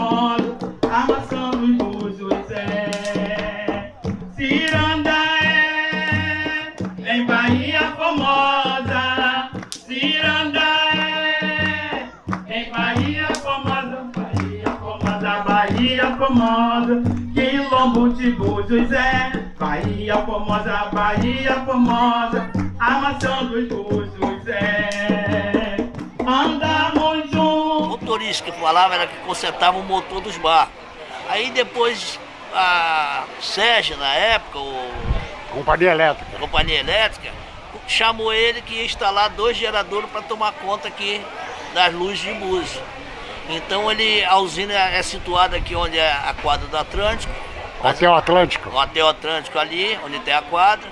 Formosa, amassando os búzios, é. Em Bahia Formosa, Cirandaé, em Bahia Formosa, Bahia Formosa, Bahia Formosa, Quilombo de Búzios, é. Bahia Formosa, Bahia Formosa, amassando os búzios, é. Motorista que falava era que consertava o motor dos barcos. Aí depois a Sérgio, na época, o Companhia elétrica. companhia elétrica, chamou ele que ia instalar dois geradores para tomar conta aqui das luzes de Búzios. Então ele, a usina é situada aqui onde é a quadra do Atlântico, Hotel Atlântico. o Hotel Atlântico ali, onde tem a quadra.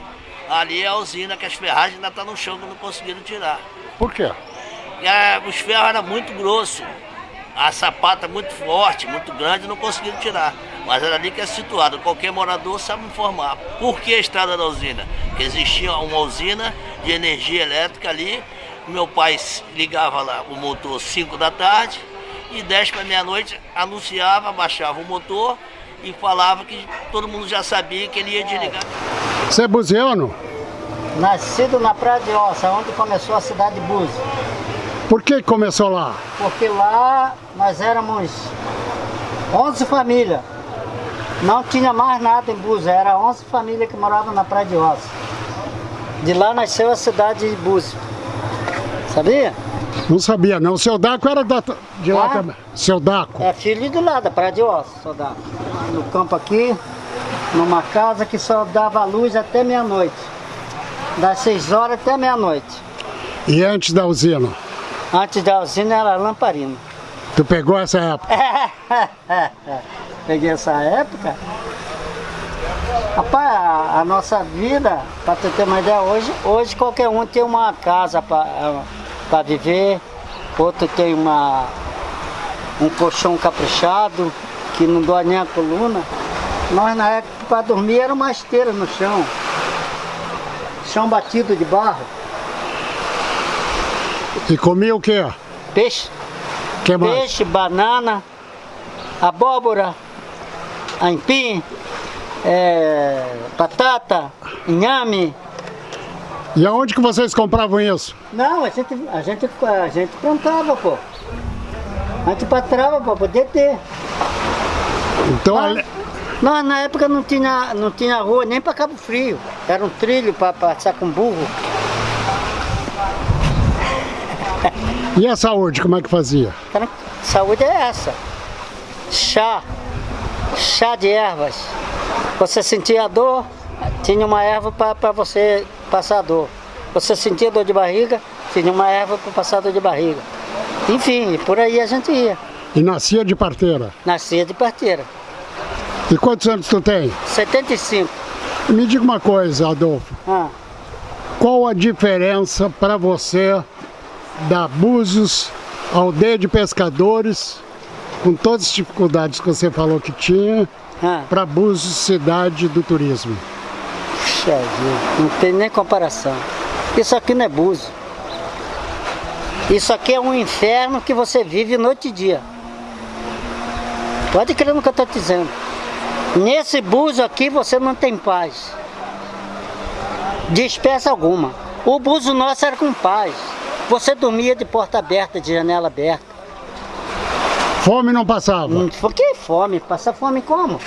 Ali é a usina que as ferragens ainda estão no chão que não conseguiram tirar. Por quê? Ah, os ferros eram muito grossos, a sapata muito forte, muito grande, não conseguiram tirar. Mas era ali que é situado, qualquer morador sabe informar. Por que a estrada da usina? Porque existia uma usina de energia elétrica ali, meu pai ligava lá o motor 5 da tarde e 10 para meia-noite anunciava, baixava o motor e falava que todo mundo já sabia que ele ia desligar. Você é buziano? Nascido na Praia de Ossa, onde começou a cidade de Búzios. Por que começou lá? Porque lá nós éramos 11 famílias. Não tinha mais nada em Búzios, era 11 famílias que moravam na Praia de Ossa. De lá nasceu a cidade de Búzios. Sabia? Não sabia, não. O seu Daco era da, de lá também. Seu Daco. É filho de lá, da Praia de Ossa, só dá. No campo aqui, numa casa que só dava luz até meia-noite. Das 6 horas até meia-noite. E antes da usina? Antes da usina era lamparina. Tu pegou essa época? Peguei essa época. Rapaz, a, a nossa vida, para tu ter uma ideia, hoje, hoje qualquer um tem uma casa para viver, outro tem uma, um colchão caprichado, que não dói nem a coluna. Nós na época para dormir era uma esteira no chão. Chão batido de barro, E comia o quê? peixe. Que mais? Peixe, banana, abóbora, aipim, é, batata, inhame. E aonde que vocês compravam isso? Não, a gente, a gente, a gente plantava, pô. A gente patrava para poder ter. Então, Nós na época não tinha, não tinha rua nem para Cabo Frio. Era um trilho para passar com burro. E a saúde, como é que fazia? Saúde é essa. Chá. Chá de ervas. Você sentia dor, tinha uma erva para você passar dor. Você sentia dor de barriga, tinha uma erva para passar dor de barriga. Enfim, e por aí a gente ia. E nascia de parteira. Nascia de parteira. E quantos anos tu tem? 75. Me diga uma coisa, Adolfo. Ah, Qual a diferença para você da Búzios, aldeia de pescadores, com todas as dificuldades que você falou que tinha, ah. para Búzios, cidade do turismo? Puxa vida, não tem nem comparação. Isso aqui não é buzo. Isso aqui é um inferno que você vive noite e dia. Pode crer no que eu estou dizendo. Nesse buzo aqui você não tem paz. De espécie alguma. O buzo nosso era com paz. Você dormia de porta aberta, de janela aberta. Fome não passava. Hum, Por que fome? Passa fome como?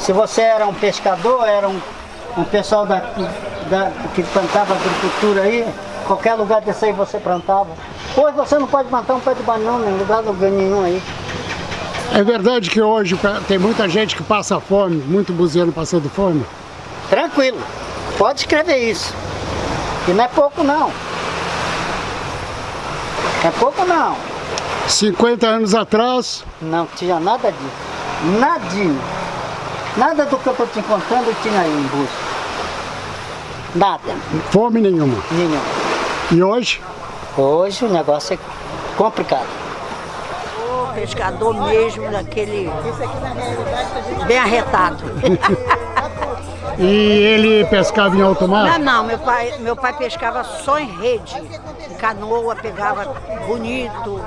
Se você era um pescador, era um, um pessoal da, da- que plantava agricultura aí, qualquer lugar desse aí você plantava. Hoje você não pode plantar um pé de banana em lugar lugar nenhum aí. É verdade que hoje tem muita gente que passa fome, muito buziano passando fome? Tranquilo, pode escrever isso. E não é pouco não. É pouco não. 50 anos atrás, Não tinha nada disso. Nadinho. Nada do que eu estou te contando tinha aí em Búzios. Nada, fome nenhuma. nenhum. E hoje? Hoje o negócio é complicado. O pescador mesmo, daquele bem arretado. E ele pescava em alto mar? Não, não, meu pai, meu pai pescava só em rede. Canoa, pegava bonito.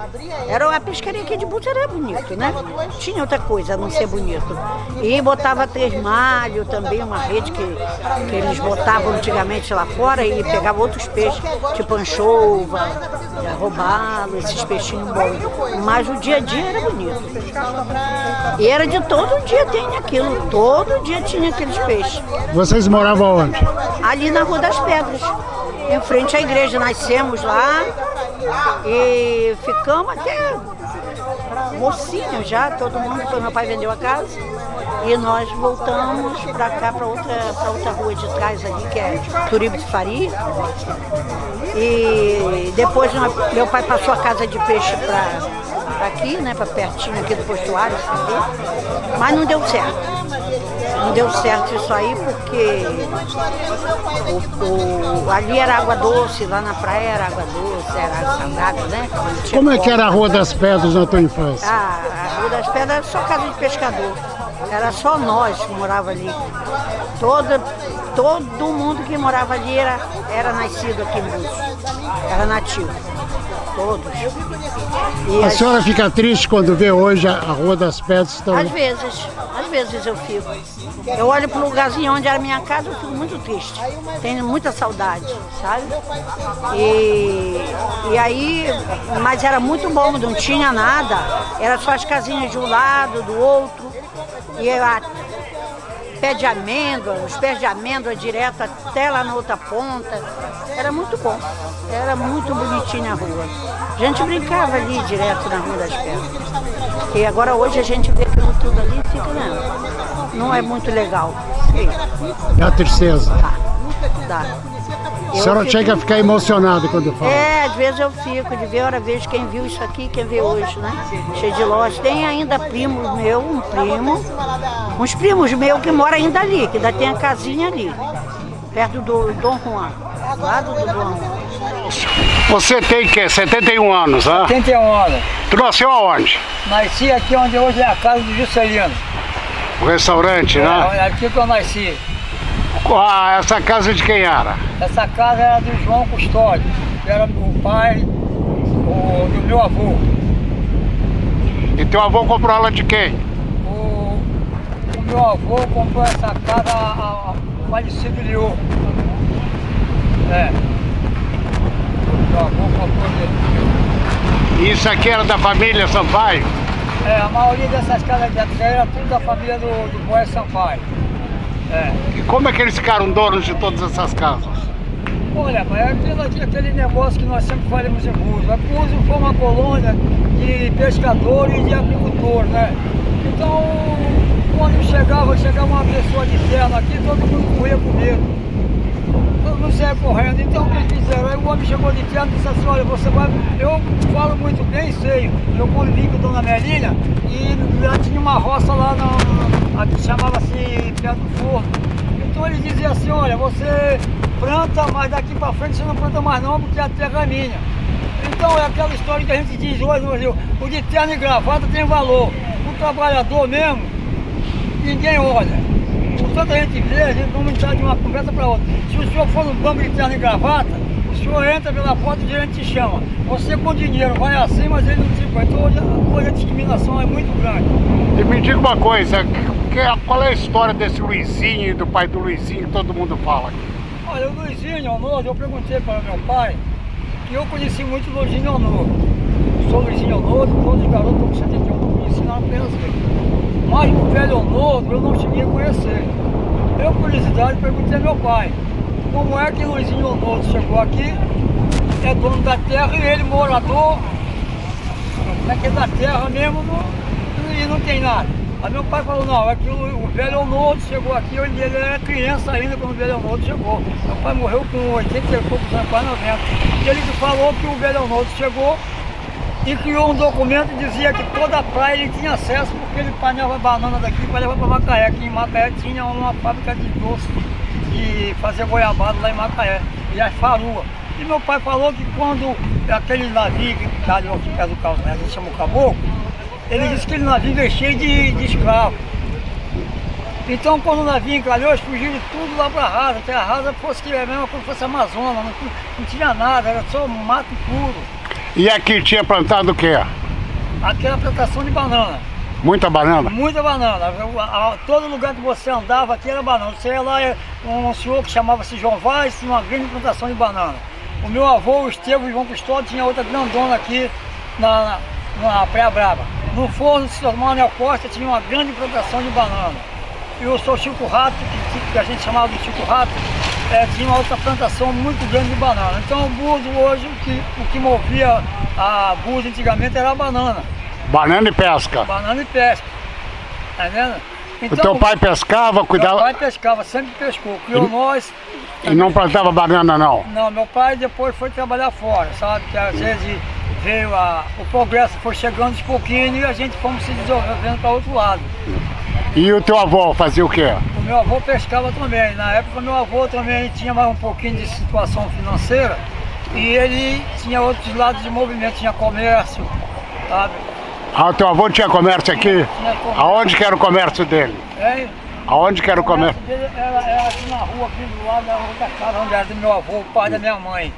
Era a pescaria aqui de Búzios era bonito, né? Tinha outra coisa a não ser bonito. E botava três malhos também, uma rede que, que eles botavam antigamente lá fora e pegava outros peixes, tipo anchova, roubalo, esses peixinhos bons. Mas o dia a dia era bonito. E era de todo dia tem aquilo, todo dia tinha aqueles peixes. Vocês moravam onde? Ali na Rua das Pedras, em frente à igreja. Nascemos lá e ficamos até mocinho já, todo mundo, quando meu pai vendeu a casa. E nós voltamos para cá, para outra, outra rua de trás ali, que é Turibo de Faria. E depois meu pai passou a casa de peixe para aqui, né, para pertinho aqui do postuário, mas não deu certo. Não deu certo isso aí porque o, o, ali era água doce, lá na praia era água doce, era salgada, né? Como é que era a Rua das Pedras na tua infância? Ah, a Rua das Pedras era só casa de pescador. Era só nós que morava ali. Todo, todo mundo que morava ali era, era nascido aqui em Búzios. Era nativo. Todos. E a, a senhora fica triste quando vê hoje a Rua das Pedras? Estão... Às vezes, às vezes eu fico. Eu olho para o lugarzinho onde era minha casa, eu fico muito triste. Tenho muita saudade, sabe? E, e aí, mas era muito bom, não tinha nada. Era só as casinhas de um lado, do outro. E a pé de amêndoa, os pés de amêndoa direto até lá na outra ponta. Era muito bom. Era muito bonitinha a rua. A gente brincava ali direto na Rua das Pedras. E agora hoje a gente vê aquilo tudo ali e fica, não, não é muito legal. Dá tristeza. Dá, dá. A senhora fico... chega a ficar emocionada quando fala? É, às vezes eu fico, de ver, hora vejo quem viu isso aqui, quem vê hoje, né? Cheio de lojas. Tem ainda primos meu, um primo, uns primos meus que moram ainda ali, que ainda tem a casinha ali, perto do Dom Juan, do lado do Dom Juan. Você tem que 71 anos, né? 71 anos. Tu nasceu aonde? Nasci aqui onde hoje é a casa do Juscelino. O restaurante, é, né? É aqui que eu nasci. Ah, essa casa de quem era? Essa casa era do João Custódio, que era o pai o, do meu avô. E teu avô comprou ela de quem? O, o meu avô comprou essa casa a, a falecido Liô. É. O meu avô comprou dele. Isso aqui era da família Sampaio? É, a maioria dessas casas de até era tudo da família do, do Boé Sampaio. É. E como é que eles ficaram donos de todas essas casas? Olha, mas é aquele, negócio que nós sempre falamos em Búzios. A Búzios foi uma colônia de pescadores e de agricultores, né? Então, quando chegava, chegava uma pessoa de terno aqui, todo mundo corria com medo. Todo mundo saia correndo. Então, o que eles fizeram? Aí o homem chegou de terno e disse assim, olha, você vai... Eu falo muito bem, sei. Eu convivi com a Dona Melina e lá tinha uma roça lá na, chamava-se Pé do Forno. Então ele dizia assim, olha, você planta, mas daqui para frente você não planta mais não, porque a terra é minha. Então é aquela história que a gente diz hoje no Brasil, o de terno e gravata tem valor. O trabalhador mesmo, ninguém olha. Por tanta gente vê, a gente vamos entrar de uma conversa para outra. Se o senhor for no banco de terno e gravata, o senhor entra pela porta e o gerente te chama. Você com dinheiro vai assim, mas ele não te põe. Então hoje a discriminação é muito grande. E me diga uma coisa, qual é a história desse Luizinho do pai do Luizinho que todo mundo fala aqui? Olha, o Luizinho Honor, eu perguntei para meu pai que eu conheci muito o Luizinho Honor. Sou Luizinho Honor, todos os garotos com 71 eu conheci na apenas ele. Mas o velho Honor eu não cheguei a conhecer. Eu, curiosidade, perguntei ao meu pai como é que Luizinho Honor chegou aqui, é dono da terra e ele morador, é que é da terra mesmo não, e não tem nada. Aí meu pai falou, não, é que o, velho Almodo chegou aqui, ele era criança ainda quando o velho Almodo chegou. Meu pai morreu com 80 e poucos anos, quase 90. E ele falou que o velho Almodo chegou e criou um documento que dizia que toda a praia ele tinha acesso porque ele panhava banana daqui para levar para Macaé, que em Macaé tinha uma fábrica de doce e fazer goiabada lá em Macaé, e as farua. E meu pai falou que quando aquele navio que está ali aqui perto do carro, né, a gente chama o caboclo, ele disse que ele navio é cheio de, de escravos. Então quando o navio encalhou, eles fugiram tudo lá para a rasa, até a rasa fosse que é mesmo como fosse a Amazônia, não, não tinha nada, era só mato puro. E aqui tinha plantado o quê? Aquela plantação de banana. Muita banana? Muita banana. Todo lugar que você andava aqui era banana. Você ia lá, um senhor que chamava-se João Vaz, tinha uma grande plantação de banana. O meu avô, o Estevam João Custódio, tinha outra grandona aqui na, na, na Praia Brava. No forno do Sr. Manuel Costa tinha uma grande plantação de banana. E o Sr. Chico Rato, que, que a gente chamava de Chico Rato, eh, tinha uma outra plantação muito grande de banana. Então o Búzio hoje, o que, o que movia a Búzio antigamente era a banana. Banana e pesca. Banana e pesca. Tá vendo? o teu pai pescava, Meu cuidava pai pescava, sempre pescou. Criou nós. e não plantava banana não? Não, meu pai depois foi trabalhar fora, sabe? Que às vezes veio a, o progresso foi chegando de pouquinho e a gente fomos se desenvolvendo para outro lado. E o teu avô fazia o quê? O meu avô pescava também. Na época meu avô também tinha mais um pouquinho de situação financeira e ele tinha outros lados de movimento, tinha comércio, sabe? Ah, o teu avô tinha comércio aqui? Tinha comércio. Aonde que era o comércio dele? É, Aonde que era o comércio? dele era, era aqui na rua, aqui do lado da rua da casa onde era do meu avô, o pai da minha mãe.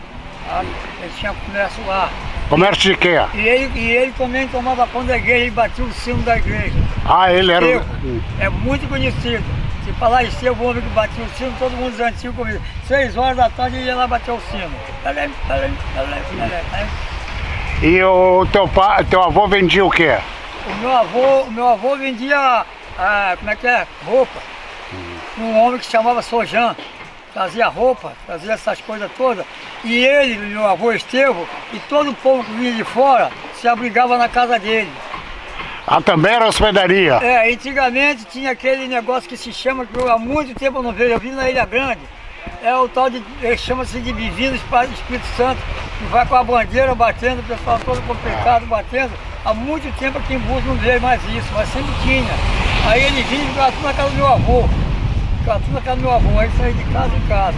sabe? Ele tinha comércio lá. Comércio de quê? E ele, e ele também tomava conta da igreja, ele batia o sino da igreja. Ah, ele era... Eu, o- é muito conhecido. Se falar em o homem que batia o sino, todo mundo antigo comigo. Seis horas da tarde ele ia lá bater o sino. E o teu pai, teu avô vendia o quê? O meu avô, o meu avô vendia, ah, como é que é? Roupa. Um homem que chamava Sojan. Fazia roupa, fazia essas coisas todas. E ele, meu avô Estevão, e todo o povo que vinha de fora, se abrigava na casa dele. Ah, também era hospedaria. É, antigamente tinha aquele negócio que se chama, que eu há muito tempo eu não vejo, eu vi na Ilha Grande. É o tal de, ele chama-se de Divino Espa- Espírito Santo, que vai com a bandeira batendo, o pessoal todo complicado batendo. Há muito tempo aqui em Búzios não veio mais isso, mas sempre tinha. Aí ele vinha e ficava na casa do meu avô. Tudo na casa do meu avô, aí saía de casa em casa.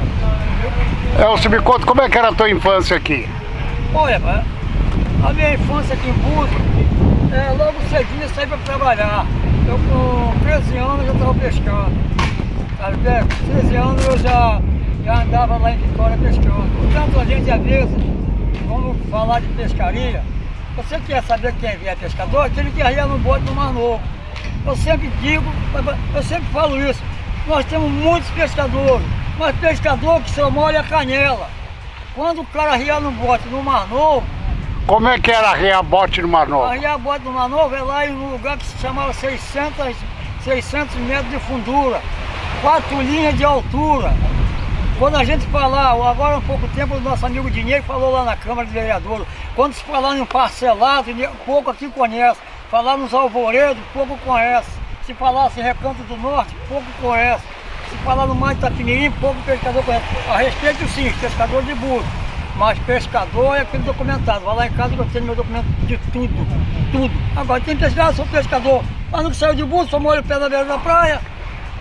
Elcio, me conta como é que era a tua infância aqui? Olha, a minha infância aqui em Búzios, é, logo cedinho eu saí para trabalhar. Eu com 13 anos já estava pescando. Com 13 anos eu já, já andava lá em Vitória pescando. Portanto, a gente às vezes, vamos falar de pescaria, você quer saber quem é pescador? Aquele que arria no bote do Mar Novo. Eu sempre digo, eu sempre falo isso, nós temos muitos pescadores, mas pescador que só molha a canela. Quando o cara arria no bote no Mar Novo, Como é que era arriar bote no Mar Novo? arria bote no Mar Novo é lá em um lugar que se chamava 600, 600 metros de fundura, quatro linhas de altura. Quando a gente falar, agora há pouco tempo o nosso amigo Dinheiro falou lá na Câmara de Vereadores, quando se falar em parcelado, pouco aqui conhece. Falar nos alvoredos, pouco conhece. Se falasse Recanto do Norte, pouco conhece. Se falar no Mar de Itapimirim, pouco pescador conhece. A respeito sim, pescador de burro. Mas pescador é aquele documentado. Vai lá em casa eu tenho meu documento de tudo, tudo. Agora tem pescador, sou pescador. Mas não saiu de burro, só molho o pé na beira da praia.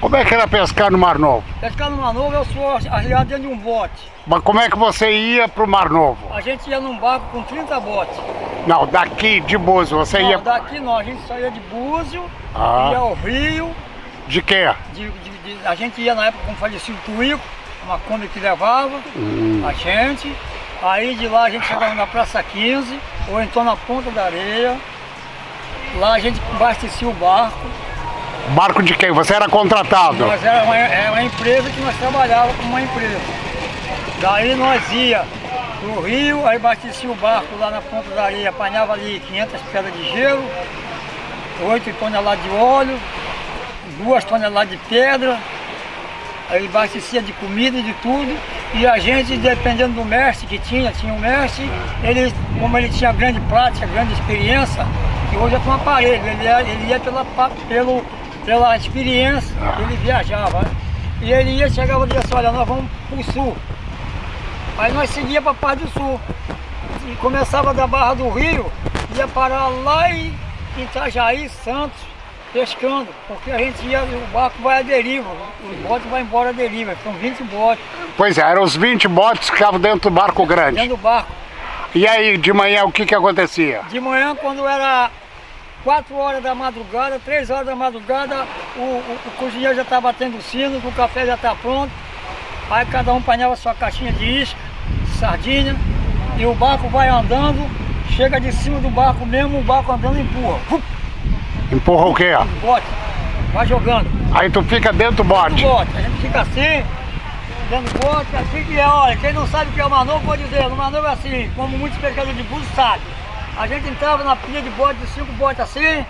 Como é que era pescar no Mar Novo? Pescar numa nova, eu sou arriado dentro de um bote. Mas como é que você ia pro Mar Novo? A gente ia num barco com 30 botes. Não, daqui de Búzios, você Não, ia... daqui não, a gente saía de Búzio, Ah. ia ao Rio, De quê? de- de- de- a gente ia na época com o falecido Tuíco, uma Kombi que levava a gente. Aí de lá a gente chegava na Praça 15, ou então na Ponta da Areia. Lá a gente abastecia o barco. Barco de quem? Você era contratado? Nós era uma, era uma empresa que nós trabalhávamos como uma empresa. Daí nós ia pro rio, aí abastecia o barco lá na ponta da areia, apanhava ali 500 pedras de gelo, 8 toneladas de óleo, 2 toneladas de pedra, aí abastecia de comida e de tudo. E a gente, dependendo do mestre que tinha, tinha um mestre, ele, como ele tinha grande prática, grande experiência, que hoje é com aparelho, ele ia, ele ia pela, pelo, pela experiência, ele viajava. né? E ele ia, chegava e dizia assim, olha, nós vamos pro sul. Aí nós seguia para parte do sul. E começava da Barra do Rio, ia parar lá em Itajaí, Santos, pescando, porque a gente ia, o barco vai à deriva, os botes vão embora à deriva, são 20 botes Pois é, eram os 20 botes que ficavam dentro do barco grande. dentro do barco. E aí, de manhã, o que que acontecia? De manhã, quando era 4 horas da madrugada, 3 horas da madrugada, o, o, o cozinheiro já está batendo o sino, o café já está pronto. Aí cada um panela sua caixinha de isca, sardinha, e o barco vai andando, chega de cima do barco mesmo, o barco andando empurra. Empurra o quê? Bote, vai jogando. Aí tu fica dentro do bote. Do bote, a gente fica assim, dentro do bote, assim que é, olha, quem não sabe o que é o manobra pode dizer, o manobra é assim, como muitos pescadores de búzios sabem. A gente entrava na pilha de bote, de cinco botes assim,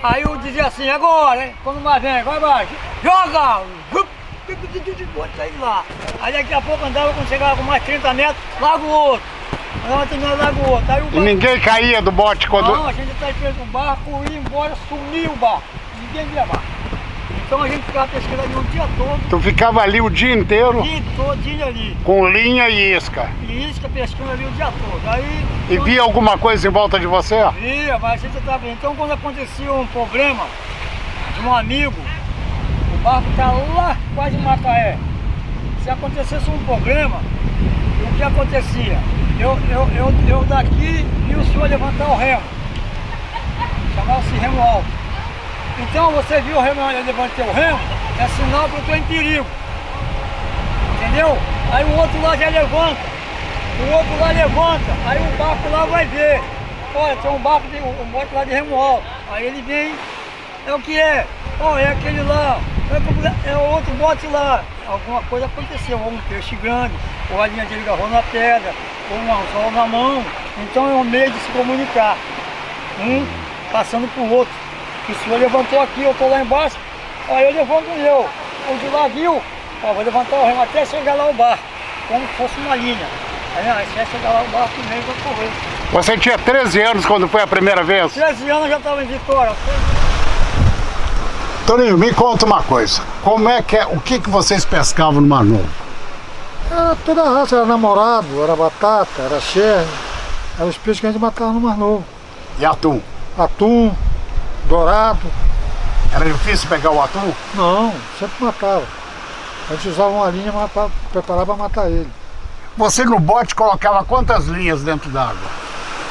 aí eu dizia assim, agora, hein? Quando mais vem, vai baixo, joga! Bote sair lá. Aí daqui a pouco andava, quando chegava com mais 30 metros, larga o outro. Andava terminando, larga o outro. Aí o E barco... ninguém caía do bote quando... Não, a gente tá esperando o barco ir embora, sumiu o barco. Ninguém via barco. Então a gente ficava pescando ali o dia todo, Tu ficava ali o dia inteiro o dia todinho ali. com linha e isca. E isca pescando ali o dia todo. Aí, E via alguma coisa em volta de você? Via, mas a gente tá vendo. Então quando acontecia um problema de um amigo, barco tá lá quase em Macaé. Se acontecesse um problema, o que acontecia? Eu, eu, eu, eu daqui vi o senhor levantar o remo. Chamava-se remo alto. Então você viu o remo, eu levantei o remo, é sinal que eu estou em perigo. Entendeu? Aí o outro lá já levanta. O outro lá levanta. Aí o barco lá vai ver. Olha, tem um barco, de, um bote lá de remo alto. Aí ele vem, é o que é? Ó, é aquele lá, é, é o outro bote lá. Alguma coisa aconteceu, ou um peixe grande, ou a linha de agarrou na pedra, ou um anzol na mão. Então é um meio de se comunicar. Um passando pro outro. O senhor levantou aqui, eu tô lá embaixo, aí eu levanto eu. O de lá viu, ó, vou levantar o remo até chegar lá o barco, como se fosse uma linha. Aí, se chegar lá o barco, o meio vai correr. Você tinha 13 anos quando foi a primeira vez? 13 anos eu já estava em Vitória. Toninho, me conta uma coisa. Como é que é, o que, que vocês pescavam no Mar Novo? Era toda a raça, era namorado, era batata, era xerre. Eram os peixes que a gente matava no Mar Novo. E atum? Atum, dourado. Era difícil pegar o atum? Não, sempre matava. A gente usava uma linha para preparar para matar ele. Você no bote colocava quantas linhas dentro d'água?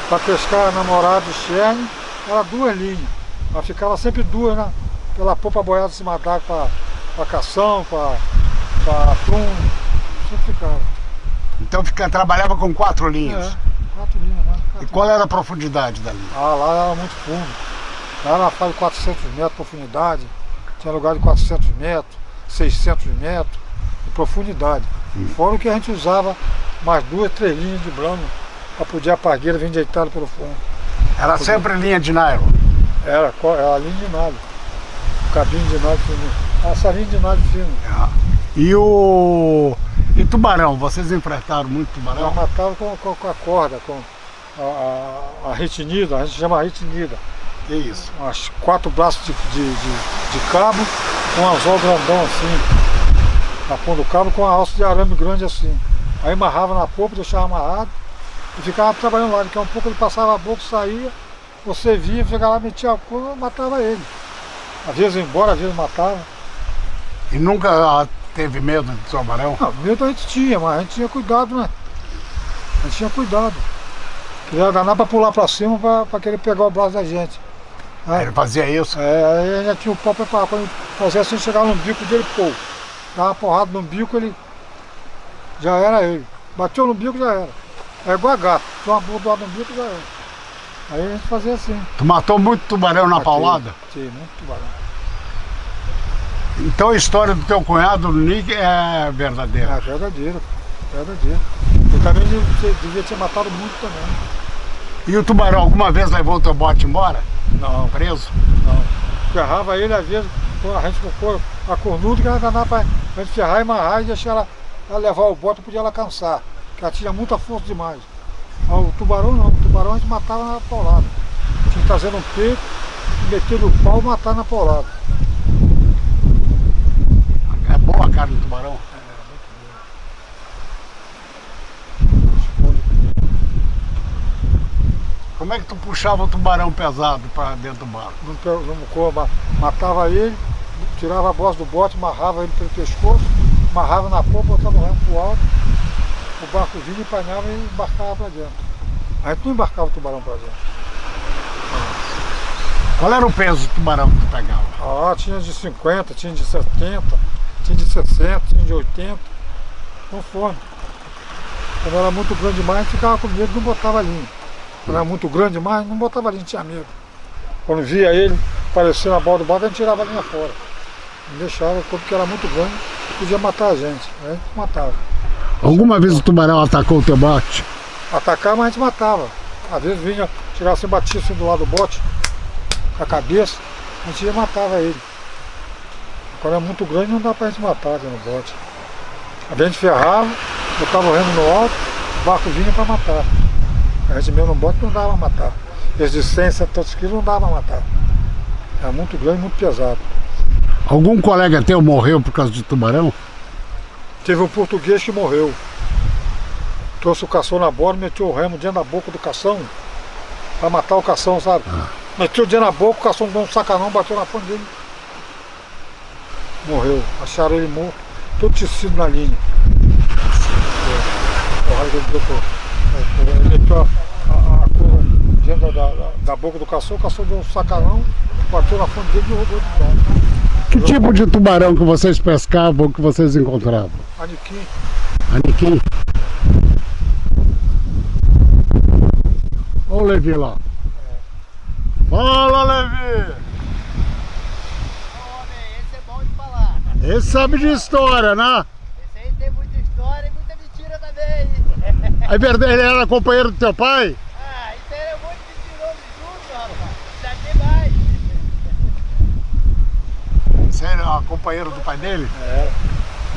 Para pescar namorado e xerne, era duas linhas. Mas ficava sempre duas na, pela popa boiada em cima d'água para cação, para atum. Sempre ficava. Então fica, trabalhava com quatro linhas. É, quatro linhas, né? E Quatro qual era a profundidade da linha? Ah, lá era muito fundo. Lá era uma fase de 400 metros de profundidade. Tinha lugar de 400 metros, 600 metros de profundidade. Fora o que a gente usava mais duas, três linhas de brano para poder a pargueira vir deitada pelo fundo. Era sempre linha de nylon. Era, era linha de nylon. Cabine de nylon fino. Essa linha de nylon fino. E o. E tubarão? Vocês enfrentaram muito Nós tubarão? matava com, com- com a corda, com a, a, a retinida, a gente chama retinida. Que isso? umas quatro braços de, de, de, de cabo, com um anzol grandão assim, na ponta do cabo, com a alça de arame grande assim. Aí amarrava na popa, deixava amarrado e ficava trabalhando lá. Daqui a um pouco ele passava a boca, saía, você via, chegava lá, metia a curva, matava ele. Às vezes embora, às vezes matava. E nunca ah, teve medo de tubarão? Não, medo a gente tinha, mas a gente tinha cuidado, né? A gente tinha cuidado. Queria danar pra pular pra cima pra, pra querer pegar o braço da gente. né? Ele fazia isso? É, aí já tinha o pau preparado. Quando fazia assim, chegava no bico dele, pô. Dava uma porrada no bico, ele. Já era ele. Bateu no bico, já era. É igual a gato. Tinha uma bordoada no bico, já era. Aí a gente fazia assim. Tu matou muito tubarão na paulada? Tinha, muito tubarão. Então a história do teu cunhado, Nick, é verdadeira. É verdadeiro, verdadeiro. Ele também devia- devia ter matado muito também. E o tubarão alguma vez levou o teu bote embora? Não, Preso? não. Ferrava ele, às vezes, a gente colocou a cornuda que ela danava pra a gente ferrar e amarrar e deixar ela, ela levar o bote, podia ela cansar. Porque ela tinha muita força demais. O tubarão não, o tubarão a gente matava na paulada. Tinha que trazer um peito, meter no pau e matar na paulada. É boa a carne do tubarão? Como é que tu puxava o tubarão pesado para dentro do barco? Matava ele, tirava a bosta do bote, amarrava ele pelo pescoço, amarrava na popa, botava o remo pro alto, o barco vinha, empanhava e embarcava para dentro. A gente não embarcava o tubarão para dentro. Qual era o peso do tubarão que tu pegava? Ah, tinha de 50, tinha de 70, tinha de 60, tinha de 80, conforme. Quando era muito grande demais, ficava com medo, não botava linha. Quando era muito grande demais, não botava linha, tinha medo. Quando via ele aparecer na borda do barco, a gente tirava a linha fora. Não deixava, porque era muito grande, podia matar a gente. Aí a gente matava. Alguma vez o tubarão atacou o teu bote? Atacar, mas a gente matava. Às vezes vinha, chegava assim, batia assim do lado do bote, com a cabeça, a gente ia matava ele. Quando é muito grande não dá pra gente matar aqui no bote. A gente ferrava, botava o remo no alto, o barco vinha pra matar. A gente mesmo no bote não dava pra matar. Esse de 100, 100 quilos não dava pra matar. Era muito grande, muito pesado. Algum colega teu morreu por causa de tubarão? Teve um português que morreu. Trouxe o cação na borda, meteu o remo dentro da boca do cação pra matar o cação, sabe? Ah. Meteu o dedo na boca, o cação deu um sacanão, bateu na ponta dele. Morreu. Acharam ele morto, todo tecido na linha. É, o raio dele deu por- Ele meteu a, a, a cor dentro da, da, da boca do cação, o cação deu um sacanão, bateu na fonte dele e rodou de volta. Que tipo de tubarão que vocês pescavam, que vocês encontravam? Aniquim. Aniquim? Olha o Levi lá. Fala, Levi! Esse é bom de falar. Esse sabe de história, né? Esse aí tem muita história e muita mentira também. É verdade, ele era companheiro do teu pai? Ah, isso aí é um monte de mentiroso junto, rapaz. Já tem mais. Você era companheiro do pai dele? É,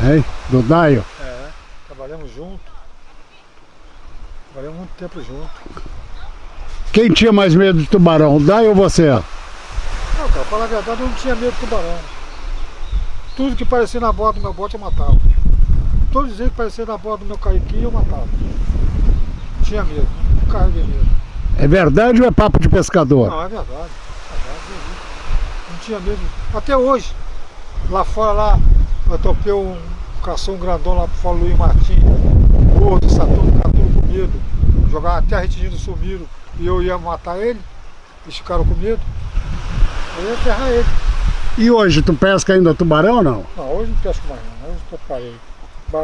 É, do Daio. é. Trabalhamos junto. Trabalhamos muito tempo junto. Quem tinha mais medo de tubarão, o Daio ou você? Não, cara, falar a verdade, eu não tinha medo de tubarão. Tudo que parecia na borda do meu bote eu matava. Todos os que parecia na borda do meu caiquinho eu matava. Não tinha medo, não carreguei medo. É verdade ou é papo de pescador? Não, é verdade. É verdade, vi. Não tinha medo. Até hoje, lá fora lá, eu topei um cação grandão lá pro fora Luiz Martins, gordo, Saturno, ficaram tudo com medo. Jogaram até a retinha sumiram e eu ia matar ele, eles ficaram com medo. Eu ia ferrar ele. E hoje, tu pesca ainda tubarão ou não? Não, hoje não pesco mais não, hoje eu parei.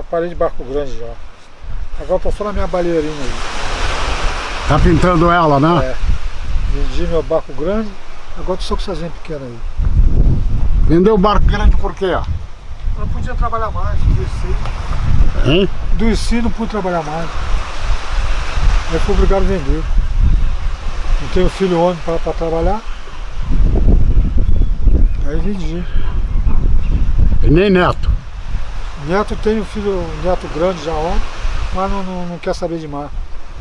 Parei de barco grande já. Agora tô só na minha balheirinha aí. Tá pintando ela, né? É. Vendi meu barco grande, agora tô só com essa pequena aí. Vendeu o barco grande por quê? Eu não podia trabalhar mais, adoeci. Hein? Adoeci, não pude trabalhar mais. Aí fui obrigado a vender. Não tenho filho homem para trabalhar. Aí vendi. E nem neto. Neto tem um filho, neto grande já homem, mas não, não, não quer saber de mais.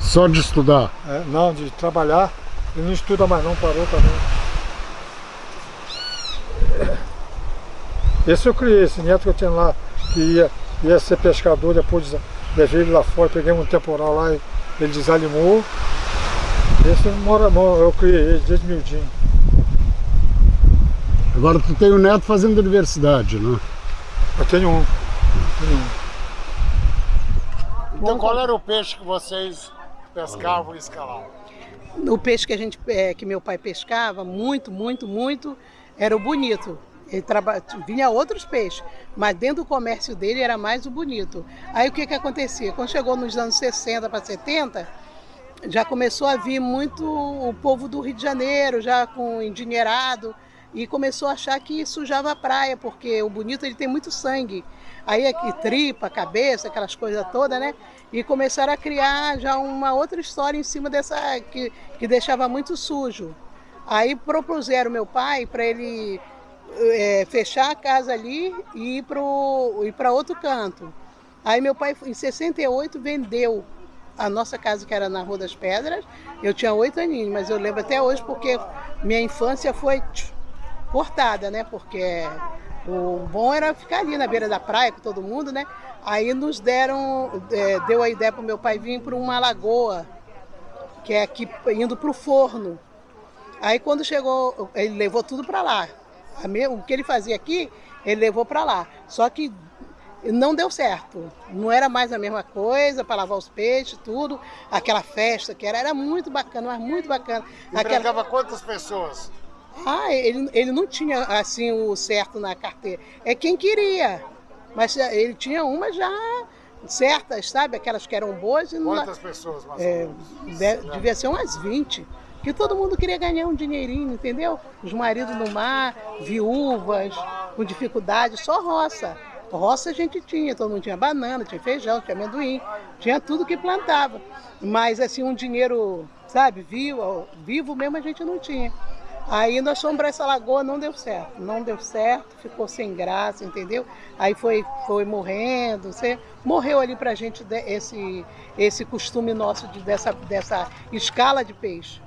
Só de estudar. É, não, de trabalhar. Ele não estuda mais não, parou também. Esse eu criei, esse neto que eu tinha lá, que ia, ia ser pescador, depois levei ele lá fora, peguei um temporal lá, ele desanimou. Esse mora, mora- eu criei ele desde miudinho. Agora tu tem um neto fazendo universidade, né? Eu tenho um. Tenho um. Então qual era o peixe que vocês pescavam e escalavam? O peixe que a gente, é, que meu pai pescava, muito, muito, muito, era o bonito. Ele traba... vinha outros peixes, mas dentro do comércio dele era mais o bonito. Aí o que que acontecia? Quando chegou nos anos 60 para 70, já começou a vir muito o povo do Rio de Janeiro, já com endinheirado, e começou a achar que sujava a praia, porque o bonito ele tem muito sangue. Aí aqui tripa, cabeça, aquelas coisas todas, né? E começaram a criar já uma outra história em cima dessa que, que deixava muito sujo. Aí propuseram meu pai para ele é, fechar a casa ali e ir para outro canto. Aí meu pai, em 68, vendeu a nossa casa, que era na Rua das Pedras. Eu tinha oito aninhos, mas eu lembro até hoje porque minha infância foi cortada, né? Porque o bom era ficar ali na beira da praia com todo mundo, né? Aí nos deram, é, deu a ideia para o meu pai vir para uma lagoa, que é aqui indo para o forno. Aí quando chegou, ele levou tudo para lá. O que ele fazia aqui, ele levou para lá. Só que não deu certo. Não era mais a mesma coisa para lavar os peixes, tudo. Aquela festa que era, era muito bacana, mas muito bacana. Aquela... Empregava quantas pessoas? Ah, ele, ele não tinha assim o certo na carteira. É quem queria. Mas eh, ele tinha uma já certas, sabe? Aquelas que eram boas. Quantas não... pessoas mais é, Devia ser umas 20. Que todo mundo queria ganhar um dinheirinho, entendeu? Os maridos no mar, viúvas, com dificuldade, só roça. Roça a gente tinha, todo mundo tinha banana, tinha feijão, tinha amendoim, tinha tudo que plantava. Mas assim, um dinheiro, sabe, vivo, vivo mesmo a gente não tinha. Aí nós fomos para essa lagoa, não deu certo, não deu certo, ficou sem graça, entendeu? Aí foi, foi morrendo, você morreu ali para a gente esse, esse costume nosso de, dessa, dessa escala de peixe.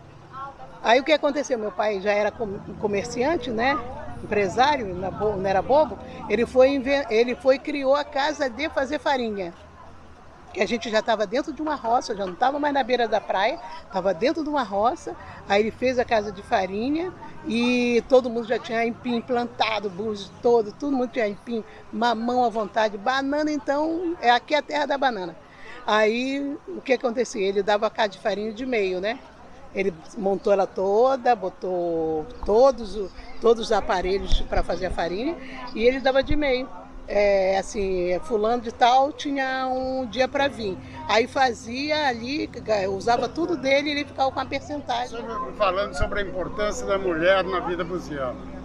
Aí o que aconteceu? Meu pai já era comerciante, né? Empresário, não era bobo. Ele foi, ele foi criou a casa de fazer farinha que a gente já estava dentro de uma roça, já não estava mais na beira da praia, estava dentro de uma roça. Aí ele fez a casa de farinha e todo mundo já tinha empim plantado, búzios todo, todo mundo tinha empim, mamão à vontade, banana então, é aqui a terra da banana. Aí o que acontecia? Ele dava a casa de farinha de meio, né? Ele montou ela toda, botou todos, todos os aparelhos para fazer a farinha e ele dava de meio é, assim, fulano de tal tinha um dia para vir. Aí fazia ali, usava tudo dele e ele ficava com a percentagem. Falando sobre a importância da mulher na vida buziana.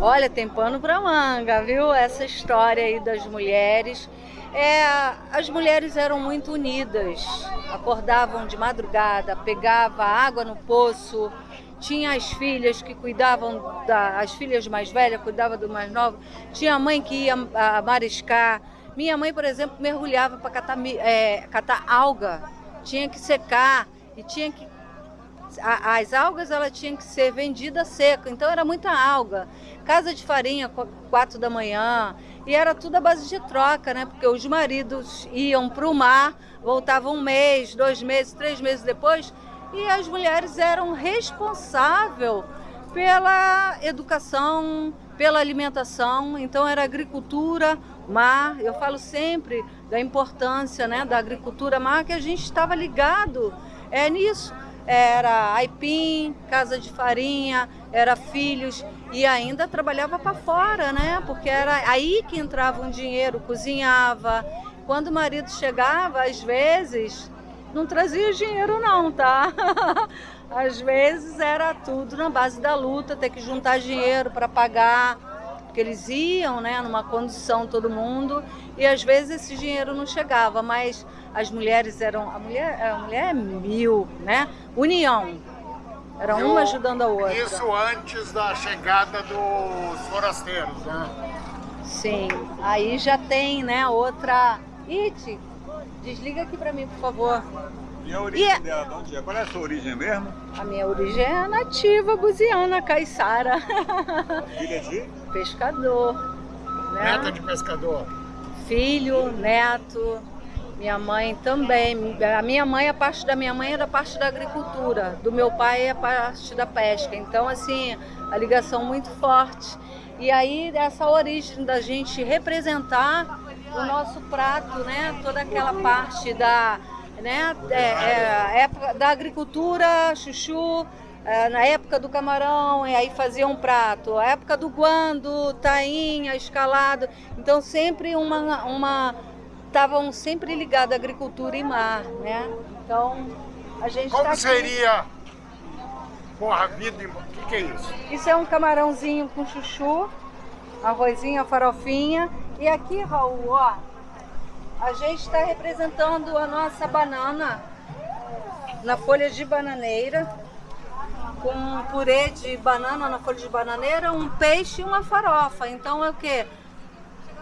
Olha, tem pano para manga, viu? Essa história aí das mulheres. É, as mulheres eram muito unidas, acordavam de madrugada, pegava água no poço, tinha as filhas que cuidavam, da, as filhas mais velhas cuidavam do mais novo, tinha a mãe que ia a, mariscar. Minha mãe, por exemplo, mergulhava para catar, é, catar alga, tinha que secar e tinha que as algas ela tinha que ser vendida seca, então era muita alga. Casa de farinha, quatro da manhã, e era tudo a base de troca, né? Porque os maridos iam para o mar, voltavam um mês, dois meses, três meses depois, e as mulheres eram responsáveis pela educação, pela alimentação, então era agricultura, mar. Eu falo sempre da importância né, da agricultura mar, que a gente estava ligado é, nisso. Era aipim, casa de farinha, era filhos e ainda trabalhava para fora, né? Porque era aí que entrava um dinheiro, cozinhava. Quando o marido chegava, às vezes, não trazia dinheiro não, tá? Às vezes era tudo na base da luta, ter que juntar dinheiro para pagar, porque eles iam, né, numa condição todo mundo, e às vezes esse dinheiro não chegava, mas as mulheres eram, a mulher, a mulher é mil, né? União. Era uma ajudando a outra. Isso antes da chegada dos forasteiros, né? Sim. Aí já tem, né, outra... It, Desliga aqui pra mim, por favor. E a origem e... É- dela, de onde é? Qual é a sua origem mesmo? A minha origem é nativa, buziana, caiçara. Filha de? Pescador. Né? Neta de pescador. Filho, neto. Minha mãe também. A minha mãe, a parte da minha mãe é da parte da agricultura. Do meu pai é a parte da pesca. Então, assim, a ligação muito forte. E aí, essa origem da gente representar o nosso prato, né? Toda aquela parte da, né? É, é, época da agricultura, chuchu, é, na época do camarão, e aí fazia um prato. A época do guando, tainha, escalado. Então sempre uma, uma estavam sempre ligados à agricultura e mar, né? Então a gente Como tá seria porra vida? O que, que é isso? Isso é um camarãozinho com chuchu, arrozinho, farofinha e aqui, Raul, ó, a gente está representando a nossa banana na folha de bananeira, com purê de banana na folha de bananeira, um peixe e uma farofa. Então é o que?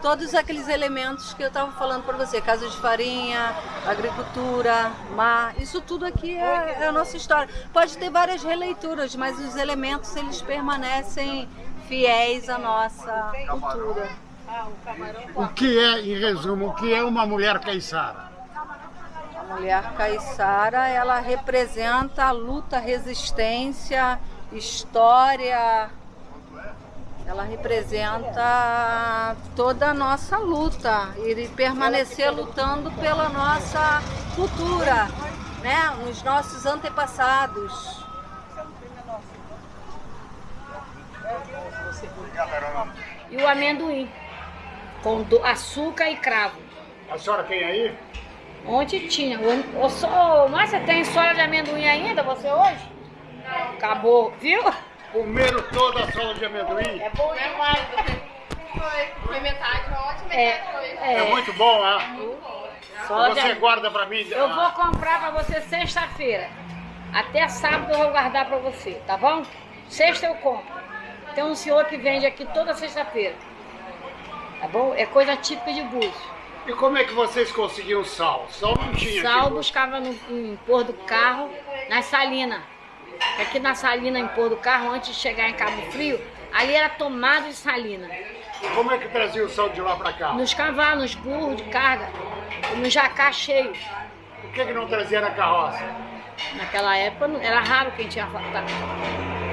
Todos aqueles elementos que eu estava falando para você, casa de farinha, agricultura, mar, isso tudo aqui é, é a nossa história. Pode ter várias releituras, mas os elementos eles permanecem fiéis à nossa cultura. O que é, em resumo, o que é uma mulher caiçara? A mulher caiçara, ela representa a luta, resistência, história, ela representa toda a nossa luta e permanecer lutando pela nossa cultura, né? nos nossos antepassados. E o amendoim, com do- açúcar e cravo. A senhora tem aí? Ontem tinha. Mas você tem sola de amendoim ainda, você hoje? Acabou, viu? Comeram toda a sola de amendoim? É bom demais. Foi, foi metade ótima, É, É, é. muito bom, né? Sola de Você am- guarda pra mim? Eu vou comprar pra você sexta-feira. Até sábado eu vou guardar pra você, tá bom? Sexta eu compro. Tem um senhor que vende aqui toda sexta-feira. Tá bom? É coisa típica de Búzios. E como é que vocês conseguiam sal? Sal não tinha Sal aqui. buscava no em pôr do carro, nas salinas. Aqui na salina, em pôr do carro, antes de chegar em Cabo Frio, ali era tomada de salina. Como é que trazia o sal de lá pra cá? Nos cavalos, nos burros de carga, no jacá cheio. Por que, que não trazia na carroça? Naquela época era raro quem tinha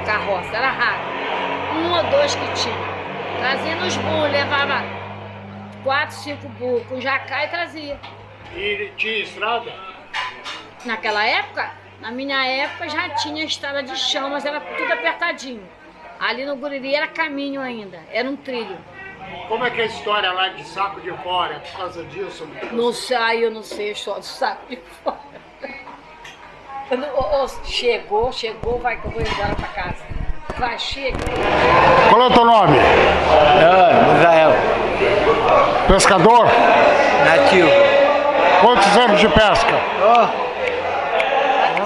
carroça, era raro. Um ou dois que tinha. Trazia nos burros, levava quatro, cinco burros com jacá e trazia. E tinha estrada? Naquela época, na minha época já tinha estrada de chão, mas era tudo apertadinho. Ali no Guriri era caminho ainda, era um trilho. Como é que é a história lá de saco de fora? É por causa disso? Não sei, eu não sei, só do saco de fora. Quando, ô, ô, chegou, chegou, vai que eu vou embora pra casa. Vai, chega. Qual é o teu nome? Ah, Israel. Pescador? Nativo. Quantos anos de pesca? Oh,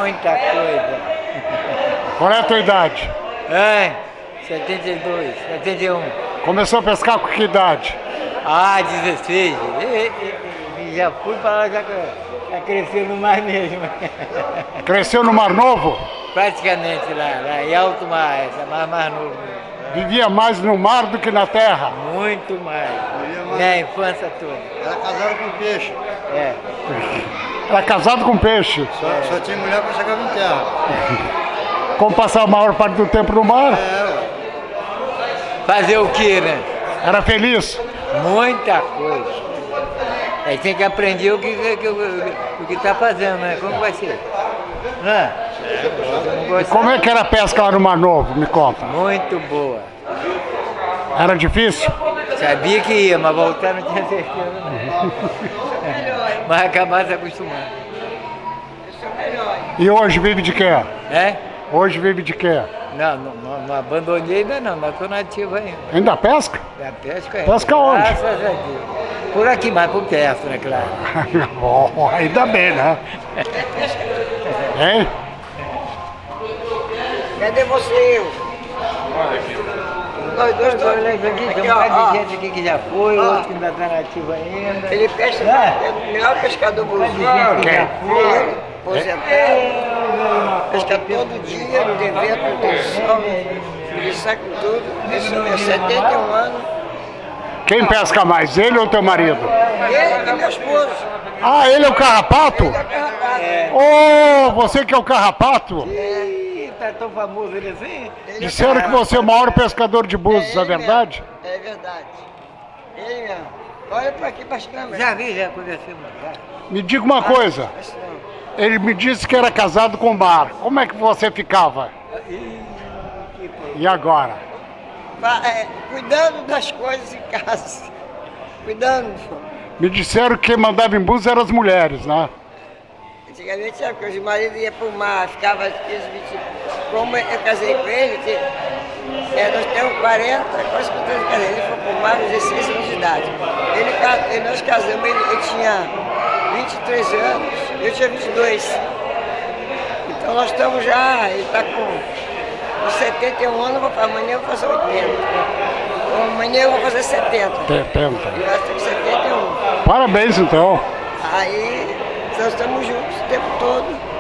muita coisa. Qual é a tua idade? É, 72, 71. Começou a pescar com que idade? Ah, 16. E, e- e já fui para lá, já, já cresceu no mar mesmo. Cresceu no Mar Novo? Praticamente lá, lá em alto mar, essa mar, mar novo. Vivia mais no mar do que na terra? Muito mais. Minha infância toda. Era casado com peixe. É. Era casado com peixe? Só, só tinha mulher quando chegava em terra. Como passar a maior parte do tempo no mar? Fazer o que, né? Era feliz? Muita coisa. Aí tem que aprender o que, que, que- o que tá fazendo, né? Como vai ser? Né? Como é que era a pesca lá no Mar Novo? Me conta. Muito boa. Era difícil? Sabia que ia, mas voltar não tinha certeza não. mas acabar se acostumando. E hoje vive de quê? É? Hoje vive de quê? Não, não, não, não abandonei ainda não, mas estou nativo ainda. Ainda pesca? Da pesca é. Pesca onde? Graças a Deus. Por aqui, mais por perto, né, claro. Bom, ainda bem, né? Hein? Cadê você? Nós dois lembra aqui, tem um bocado de gente aqui que já foi, Ó. outro que ainda está nativo ainda. Ele pesca, É. é o melhor pescador brasileiro. gente que já foi. Aposentado. Pesca todo dia, tem vento, tem sol. Ele saca tudo. Esse é 71 anos. Quem pesca mais, ele ou teu marido? Ele e meu esposo. Ah, ele é o carrapato? É. Oh, você que é o carrapato? Ih, tá tão famoso ele assim? Disseram que você é o maior pescador de búzios, é verdade? É verdade. Ele mesmo. Olha pra aqui pescando. Já vi, já. Já. Me diga uma coisa. Ele me disse que era casado com o mar. Como é que você ficava? E agora? Fa- é, cuidando das coisas em casa. Cuidando. Me disseram que quem mandava em búzios eram as mulheres, né? Antigamente era porque os maridos iam pro mar, ficava 15, 20. Como eu casei com ele, que, é, nós temos 40, quase 50 anos de casado. Ele foi pro mar com 16 anos de idade. Ele, ele- nós casamos, ele, ele tinha 23 anos, eu tinha 22. Então nós estamos já, ele está com, com 71 anos, vou, amanhã eu vou fazer 80. Amanhã eu vou fazer 70. 70. E nós temos 71. Parabéns, então. Aí nós estamos juntos o tempo todo.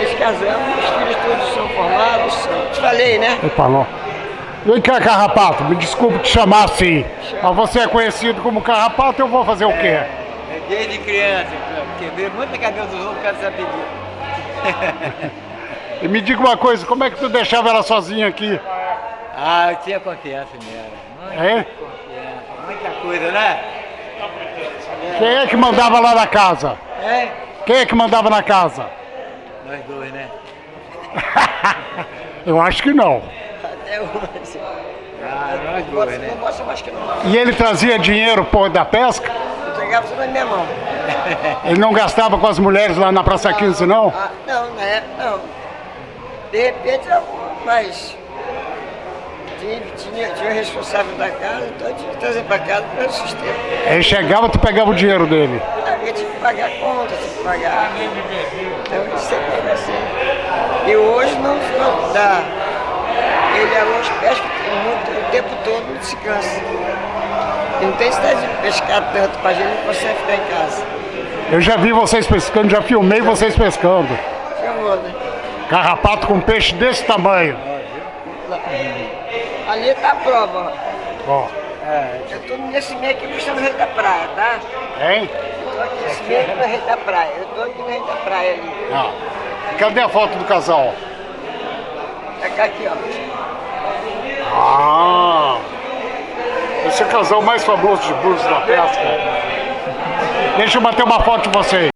Nos casamos, os filhos todos são formados. Te falei, né? Opa, não. Vem cá, Carrapato, me desculpe te chamar assim. Mas você é conhecido como Carrapato, eu vou fazer o quê? É desde criança, porque vê muito cabelo dos outros, cara sabe pedir. E me diga uma coisa, como é que tu deixava ela sozinha aqui? Ah, eu tinha confiança nela. Muita É? confiança, muita coisa, né? Quem é que mandava lá na casa? É? Quem é que mandava na casa? Nós dois, né? Eu acho que não. Até hoje. Ah, nós Não dois, né? Não gosto mais que não. E ele trazia dinheiro pô, da pesca? Entregava tudo na minha mão. Ele não gastava com as mulheres lá na Praça 15, não? Ah, não, na época não. De repente, eu- mas tinha, tinha, tinha o responsável da casa, então eu tinha que trazer para casa para o sustento. Ele chegava, tu pegava o dinheiro dele. Eu tinha que pagar a conta, tinha que pagar. Então isso sempre foi assim. E hoje não, dá. Ele é longe pesca muito, o tempo todo não se cansa. E não tem necessidade de pescar tanto para a gente não consegue ficar em casa. Eu já vi vocês pescando, já filmei vocês pescando. Filmou, né? Carrapato com peixe desse tamanho. Ali está a prova, ó. Ó, Eu estou nesse meio aqui puxando o rei da praia, tá? hein? Estou aqui nesse meio aqui no rei da praia. Eu estou aqui no rei da praia ali. Ah. Cadê a foto do casal? É cá aqui, ó. Ah! Esse é o casal mais famoso de Búzios da pesca. Deixa eu bater uma foto de vocês.